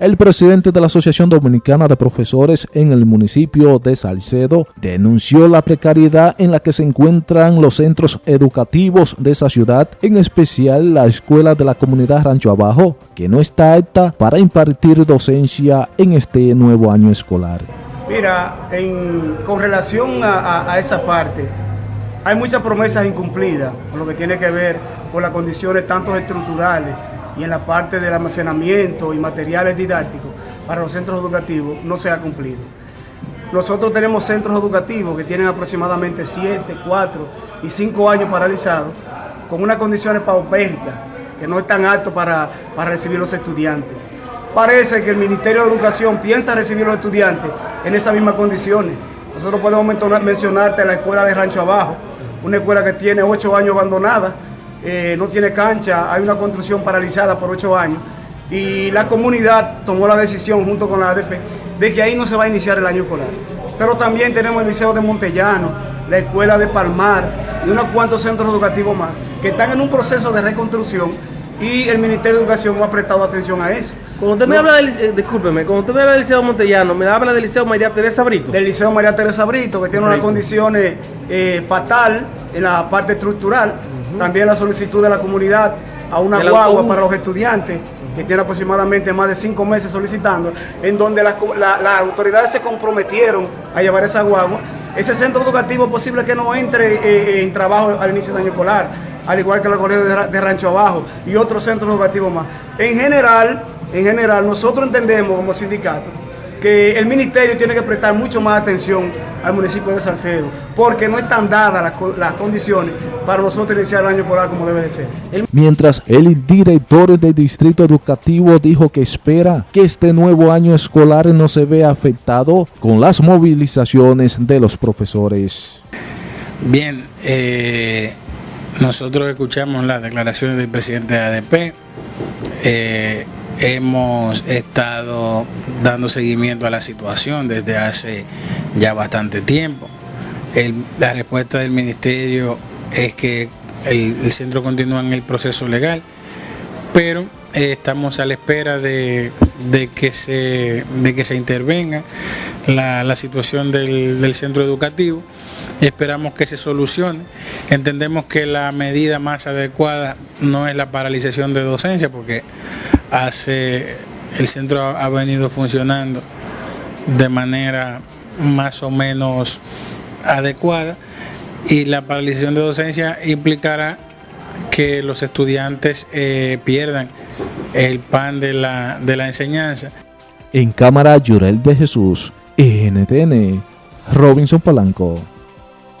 El presidente de la Asociación Dominicana de Profesores en el municipio de Salcedo denunció la precariedad en la que se encuentran los centros educativos de esa ciudad, en especial la escuela de la comunidad Rancho Abajo, que no está apta para impartir docencia en este nuevo año escolar. Mira, con relación a, a esa parte, hay muchas promesas incumplidas, con lo que tiene que ver con las condiciones tanto estructurales y en la parte del almacenamiento y materiales didácticos para los centros educativos no se ha cumplido. Nosotros tenemos centros educativos que tienen aproximadamente 7, 4 y 5 años paralizados con unas condiciones paupérricas que no están aptos para, para recibir los estudiantes. Parece que el Ministerio de Educación piensa recibir los estudiantes en esas mismas condiciones. Nosotros podemos mencionarte la escuela de Rancho Abajo, una escuela que tiene 8 años abandonada, eh, no tiene cancha, hay una construcción paralizada por ocho años y la comunidad tomó la decisión junto con la ADP de que ahí no se va a iniciar el año escolar. Pero también tenemos el Liceo de Montellano, la Escuela de Palmar y unos cuantos centros educativos más que están en un proceso de reconstrucción y el Ministerio de Educación no ha prestado atención a eso. Cuando usted me habla del, eh, discúlpeme, cuando usted me habla del Liceo Montellano, me habla del Liceo María Teresa Brito. Del Liceo María Teresa Brito, que tiene unas condiciones eh, fatal en la parte estructural. También la solicitud de la comunidad a una guagua para los estudiantes, que tiene aproximadamente más de cinco meses solicitando, en donde las autoridades se comprometieron a llevar esa guagua. Ese centro educativo es posible que no entre eh, eh, en trabajo al inicio del año escolar, al igual que el colegio de, Rancho Abajo y otros centros educativos más. En general, en general, nosotros entendemos como sindicato que el ministerio tiene que prestar mucho más atención al municipio de Salcedo, porque no están dadas las, condiciones para nosotros iniciar el año escolar como debe de ser. Mientras el director del distrito educativo dijo que espera que este nuevo año escolar no se vea afectado con las movilizaciones de los profesores. Bien, eh, nosotros escuchamos las declaraciones del presidente de ADP. Eh, hemos estado dando seguimiento a la situación desde hace ya bastante tiempo. la respuesta del ministerio es que el, centro continúa en el proceso legal, pero eh, estamos a la espera de, que, se, de que se intervenga la, situación del, del centro educativo esperamos que se solucione. Entendemos que la medida más adecuada no es la paralización de docencia, porque hace el centro ha venido funcionando de manera más o menos adecuada y la paralización de docencia implicará que los estudiantes eh, pierdan el pan de la, de la enseñanza. En cámara Llorel de Jesús, NTN, Robinson Polanco.